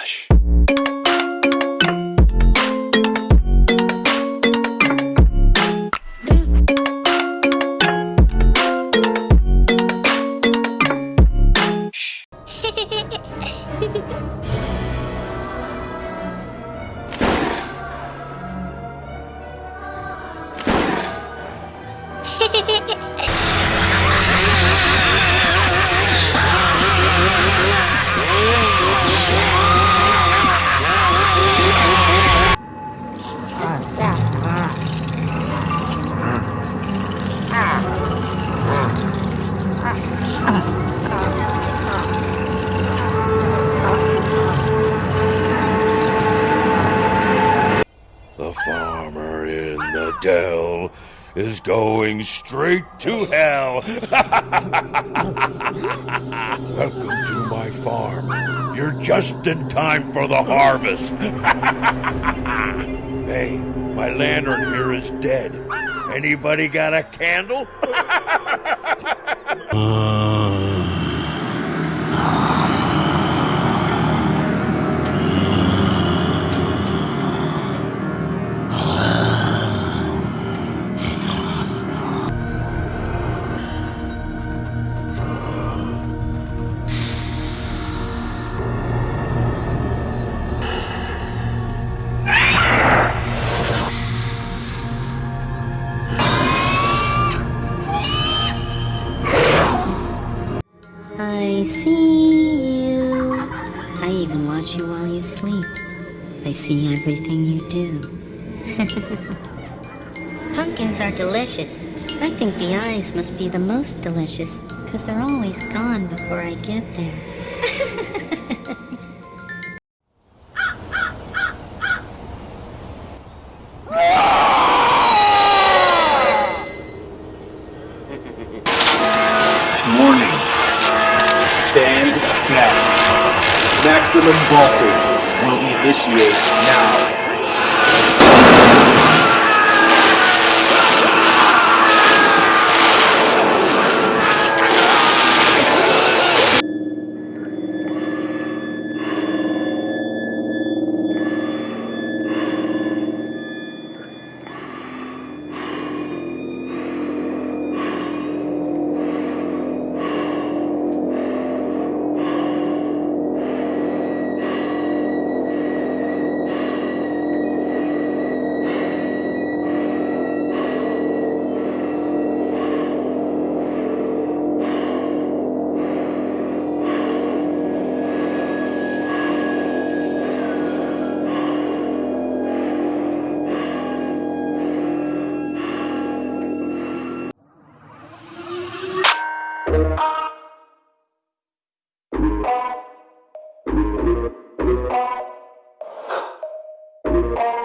Hush. The dell is going straight to hell. Welcome to my farm. You're just in time for the harvest. hey, my lantern here is dead. Anybody got a candle? Uh, I see you. I even watch you while you sleep. I see everything you do. Pumpkins are delicious. I think the eyes must be the most delicious, because they're always gone before I get there. Stand back. Maximum voltage will initiate now. Música